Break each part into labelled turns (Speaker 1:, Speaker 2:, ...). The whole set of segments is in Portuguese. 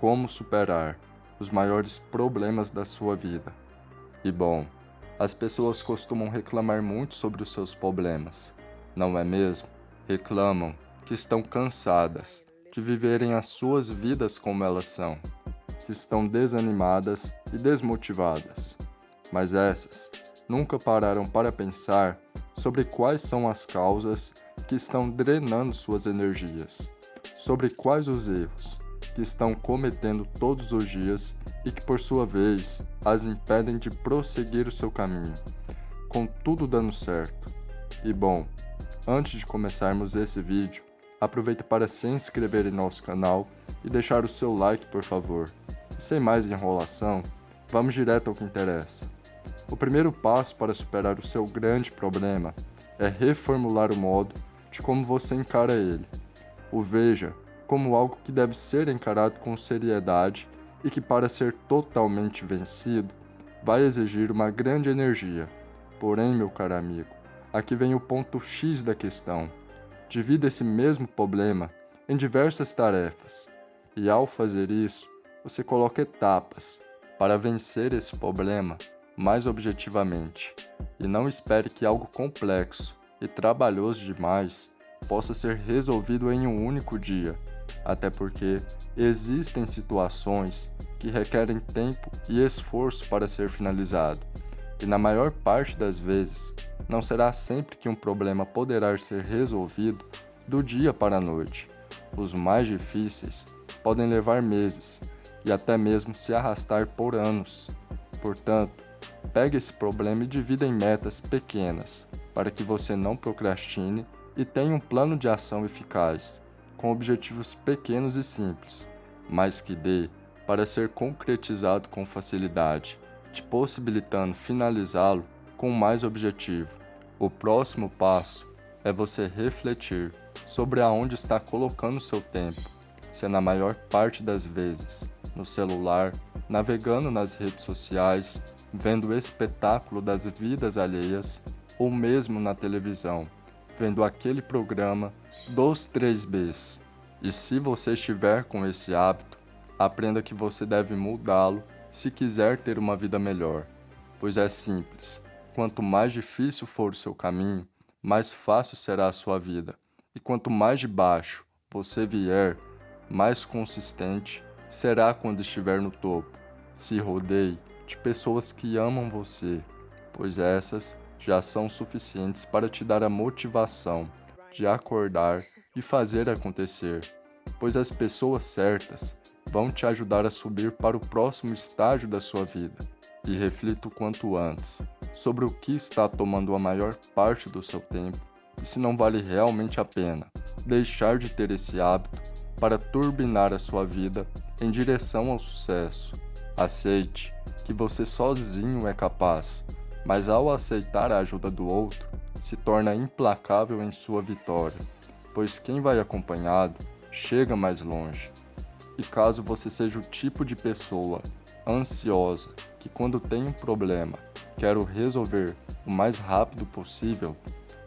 Speaker 1: como superar os maiores problemas da sua vida. E bom, as pessoas costumam reclamar muito sobre os seus problemas, não é mesmo? Reclamam que estão cansadas de viverem as suas vidas como elas são, que estão desanimadas e desmotivadas. Mas essas nunca pararam para pensar sobre quais são as causas que estão drenando suas energias, sobre quais os erros que estão cometendo todos os dias e que, por sua vez, as impedem de prosseguir o seu caminho, com tudo dando certo. E bom, antes de começarmos esse vídeo, aproveita para se inscrever em nosso canal e deixar o seu like, por favor. E sem mais enrolação, vamos direto ao que interessa. O primeiro passo para superar o seu grande problema é reformular o modo de como você encara ele. O veja como algo que deve ser encarado com seriedade e que, para ser totalmente vencido, vai exigir uma grande energia. Porém, meu caro amigo, aqui vem o ponto X da questão. Divida esse mesmo problema em diversas tarefas, e ao fazer isso, você coloca etapas para vencer esse problema mais objetivamente, e não espere que algo complexo e trabalhoso demais possa ser resolvido em um único dia, até porque existem situações que requerem tempo e esforço para ser finalizado, e na maior parte das vezes, não será sempre que um problema poderá ser resolvido do dia para a noite. Os mais difíceis podem levar meses e até mesmo se arrastar por anos. Portanto, pegue esse problema e divida em metas pequenas, para que você não procrastine e tenha um plano de ação eficaz, com objetivos pequenos e simples, mas que dê para ser concretizado com facilidade, te possibilitando finalizá-lo com mais objetivo. O próximo passo é você refletir sobre aonde está colocando seu tempo, se é na maior parte das vezes no celular, navegando nas redes sociais, vendo o espetáculo das vidas alheias ou mesmo na televisão vendo aquele programa dos 3Bs. E se você estiver com esse hábito, aprenda que você deve mudá-lo se quiser ter uma vida melhor. Pois é simples, quanto mais difícil for o seu caminho, mais fácil será a sua vida. E quanto mais de baixo você vier, mais consistente será quando estiver no topo. Se rodeie de pessoas que amam você, pois essas já são suficientes para te dar a motivação de acordar e fazer acontecer, pois as pessoas certas vão te ajudar a subir para o próximo estágio da sua vida. E reflita o quanto antes sobre o que está tomando a maior parte do seu tempo e se não vale realmente a pena deixar de ter esse hábito para turbinar a sua vida em direção ao sucesso. Aceite que você sozinho é capaz mas ao aceitar a ajuda do outro, se torna implacável em sua vitória, pois quem vai acompanhado chega mais longe. E caso você seja o tipo de pessoa ansiosa que quando tem um problema quer o resolver o mais rápido possível,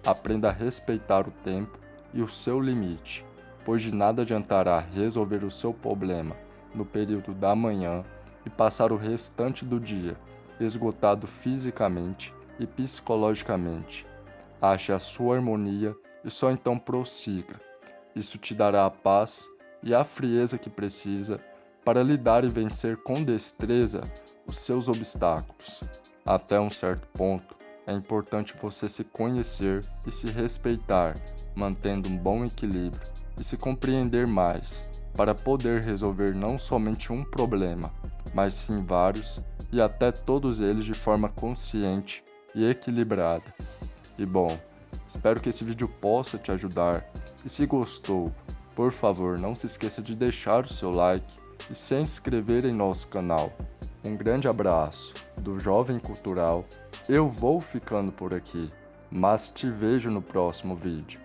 Speaker 1: aprenda a respeitar o tempo e o seu limite, pois de nada adiantará resolver o seu problema no período da manhã e passar o restante do dia esgotado fisicamente e psicologicamente. Ache a sua harmonia e só então prossiga. Isso te dará a paz e a frieza que precisa para lidar e vencer com destreza os seus obstáculos. Até um certo ponto, é importante você se conhecer e se respeitar, mantendo um bom equilíbrio e se compreender mais, para poder resolver não somente um problema, mas sim vários e até todos eles de forma consciente e equilibrada. E bom, espero que esse vídeo possa te ajudar e se gostou, por favor não se esqueça de deixar o seu like e se inscrever em nosso canal. Um grande abraço do Jovem Cultural, eu vou ficando por aqui, mas te vejo no próximo vídeo.